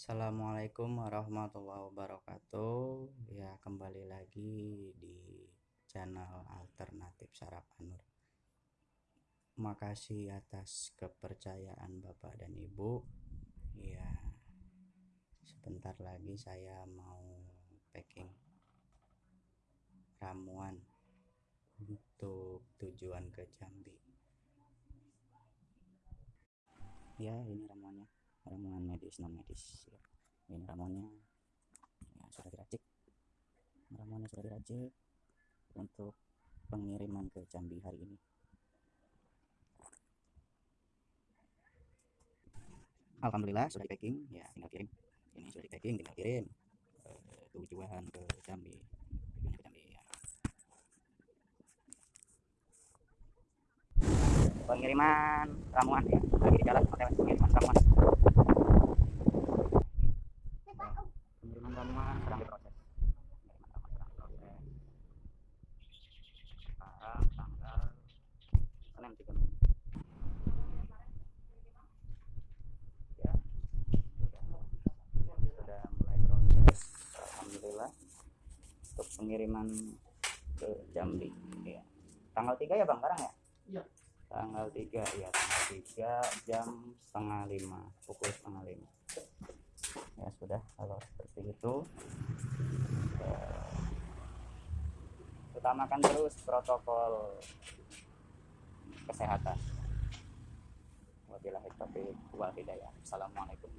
Assalamualaikum warahmatullahi wabarakatuh. Ya kembali lagi di channel alternatif Sarapanur makasih atas kepercayaan Bapak dan Ibu. Ya sebentar lagi saya mau packing ramuan untuk tujuan ke Jambi. Ya ini ramuannya ramuan medis non medis ya. ini ramuannya. Ya, sudah diracik. Ramuannya sudah diracik untuk pengiriman ke Jambi hari ini. Alhamdulillah sudah di packing ya tinggal kirim. Ini sudah di packing tinggal kirim. Uh, tujuan ke Jambi. Ke Jambi ya. pengiriman ramuan. Ya lagi di jalan pengiriman ramuan untuk pengiriman ke Jambi ya. tanggal 3 ya Bang sekarang ya? Iya. Tanggal 3 ya tanggal 3 jam setengah lima pukul setengah lima. Ya sudah kalau seperti itu. Ya, utamakan terus protokol kesehatan. Wabillahi taufiq wal hidayah. Assalamualaikum